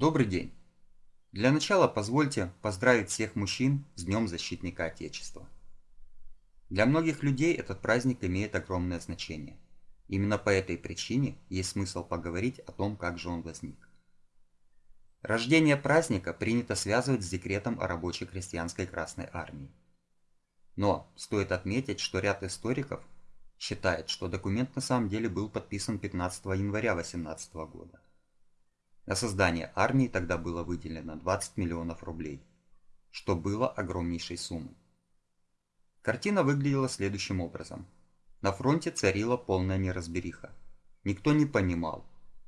Добрый день! Для начала позвольте поздравить всех мужчин с Днем Защитника Отечества. Для многих людей этот праздник имеет огромное значение. Именно по этой причине есть смысл поговорить о том, как же он возник. Рождение праздника принято связывать с декретом о рабочей крестьянской Красной Армии. Но стоит отметить, что ряд историков считает, что документ на самом деле был подписан 15 января 18 года. На создание армии тогда было выделено 20 миллионов рублей, что было огромнейшей суммой. Картина выглядела следующим образом. На фронте царила полная неразбериха. Никто не понимал,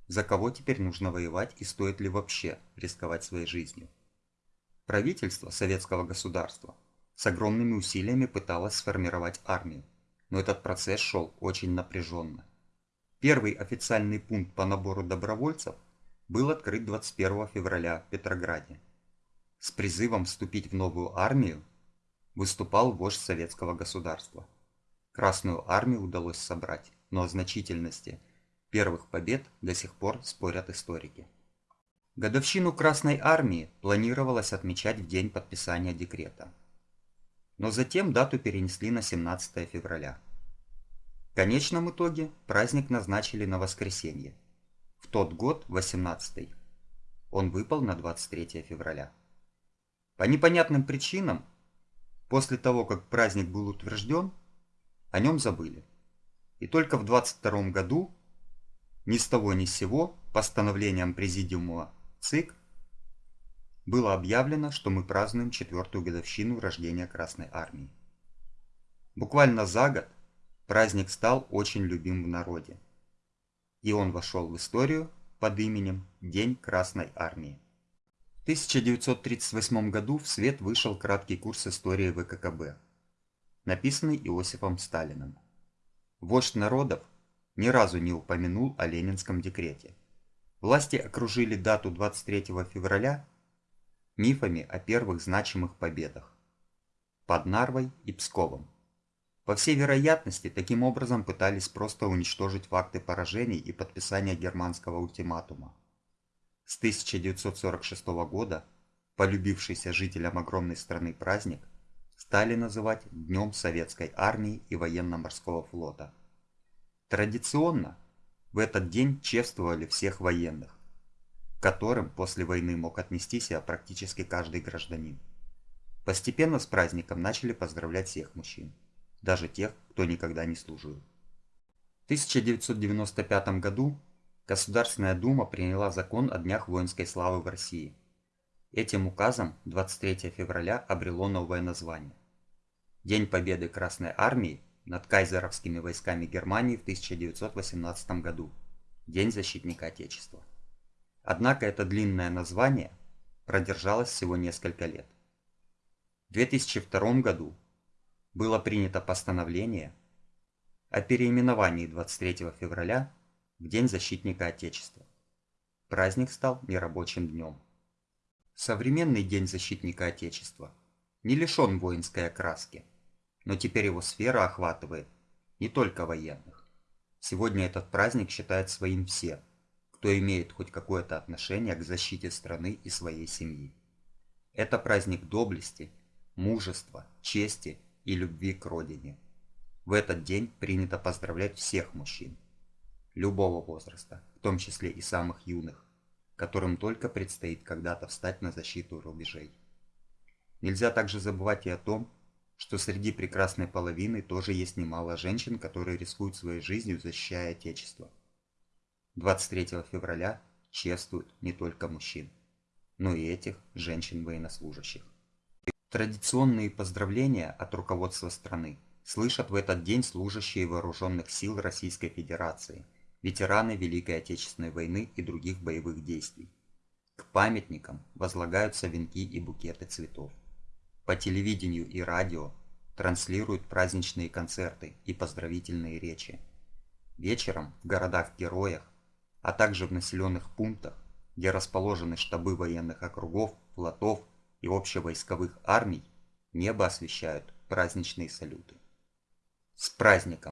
за кого теперь нужно воевать и стоит ли вообще рисковать своей жизнью. Правительство советского государства с огромными усилиями пыталось сформировать армию, но этот процесс шел очень напряженно. Первый официальный пункт по набору добровольцев – был открыт 21 февраля в Петрограде. С призывом вступить в новую армию выступал вождь советского государства. Красную армию удалось собрать, но о значительности первых побед до сих пор спорят историки. Годовщину Красной армии планировалось отмечать в день подписания декрета. Но затем дату перенесли на 17 февраля. В конечном итоге праздник назначили на воскресенье, в тот год, 18-й, он выпал на 23 февраля. По непонятным причинам, после того, как праздник был утвержден, о нем забыли. И только в 22 году, ни с того ни с сего, постановлением Президиума ЦИК, было объявлено, что мы празднуем четвертую годовщину рождения Красной Армии. Буквально за год праздник стал очень любим в народе и он вошел в историю под именем День Красной Армии. В 1938 году в свет вышел краткий курс истории ВККБ, написанный Иосифом Сталиным. Вождь народов ни разу не упомянул о Ленинском декрете. Власти окружили дату 23 февраля мифами о первых значимых победах под Нарвой и Псковом. По всей вероятности, таким образом пытались просто уничтожить факты поражений и подписания германского ультиматума. С 1946 года полюбившийся жителям огромной страны праздник стали называть Днем Советской Армии и Военно-Морского Флота. Традиционно в этот день чествовали всех военных, к которым после войны мог отнести себя практически каждый гражданин. Постепенно с праздником начали поздравлять всех мужчин даже тех, кто никогда не служил. В 1995 году Государственная Дума приняла закон о Днях воинской славы в России. Этим указом 23 февраля обрело новое название. День победы Красной Армии над кайзеровскими войсками Германии в 1918 году. День защитника Отечества. Однако это длинное название продержалось всего несколько лет. В 2002 году было принято постановление о переименовании 23 февраля в День защитника Отечества. Праздник стал нерабочим днем. Современный День защитника Отечества не лишен воинской окраски, но теперь его сфера охватывает не только военных. Сегодня этот праздник считают своим все, кто имеет хоть какое-то отношение к защите страны и своей семьи. Это праздник доблести, мужества, чести и любви к родине. В этот день принято поздравлять всех мужчин, любого возраста, в том числе и самых юных, которым только предстоит когда-то встать на защиту рубежей. Нельзя также забывать и о том, что среди прекрасной половины тоже есть немало женщин, которые рискуют своей жизнью, защищая Отечество. 23 февраля чествуют не только мужчин, но и этих женщин-военнослужащих. Традиционные поздравления от руководства страны слышат в этот день служащие вооруженных сил Российской Федерации, ветераны Великой Отечественной войны и других боевых действий. К памятникам возлагаются венки и букеты цветов. По телевидению и радио транслируют праздничные концерты и поздравительные речи. Вечером в городах-героях, а также в населенных пунктах, где расположены штабы военных округов, флотов и общевойсковых армий небо освещают праздничные салюты. С праздником!